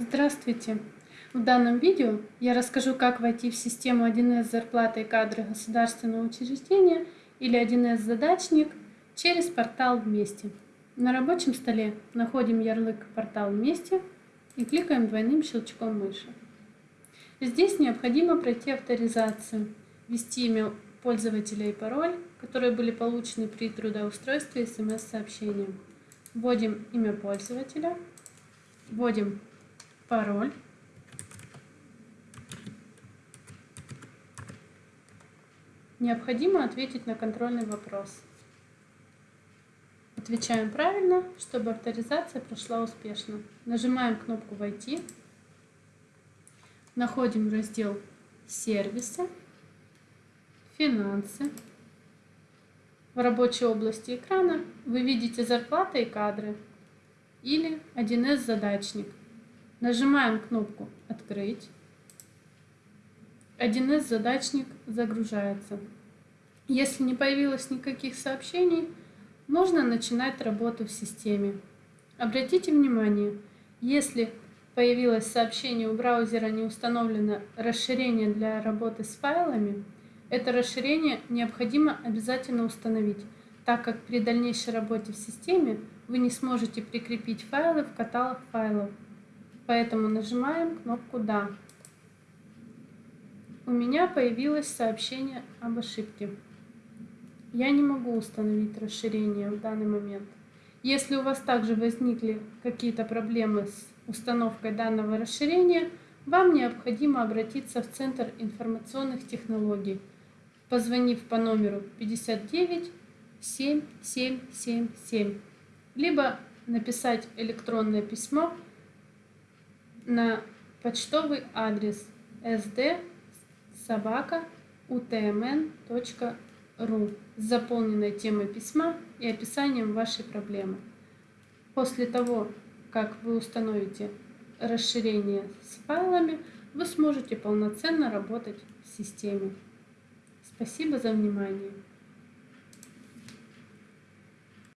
Здравствуйте! В данном видео я расскажу, как войти в систему 1С зарплаты и кадры государственного учреждения или 1С задачник через портал «Вместе». На рабочем столе находим ярлык «Портал Вместе» и кликаем двойным щелчком мыши. Здесь необходимо пройти авторизацию, ввести имя пользователя и пароль, которые были получены при трудоустройстве смс-сообщением. Вводим имя пользователя, вводим пароль. Необходимо ответить на контрольный вопрос. Отвечаем правильно, чтобы авторизация прошла успешно. Нажимаем кнопку «Войти». Находим раздел «Сервисы», «Финансы». В рабочей области экрана вы видите зарплаты и кадры или 1С задачник. Нажимаем кнопку «Открыть». 1С задачник загружается. Если не появилось никаких сообщений, можно начинать работу в системе. Обратите внимание, если появилось сообщение у браузера не установлено расширение для работы с файлами, это расширение необходимо обязательно установить, так как при дальнейшей работе в системе вы не сможете прикрепить файлы в каталог файлов. Поэтому нажимаем кнопку «Да». У меня появилось сообщение об ошибке. Я не могу установить расширение в данный момент. Если у вас также возникли какие-то проблемы с установкой данного расширения, вам необходимо обратиться в Центр информационных технологий, позвонив по номеру 59 7777, либо написать электронное письмо на почтовый адрес sd собака utmn.ru с заполненной темой письма и описанием вашей проблемы. После того, как вы установите расширение с файлами, вы сможете полноценно работать в системе. Спасибо за внимание.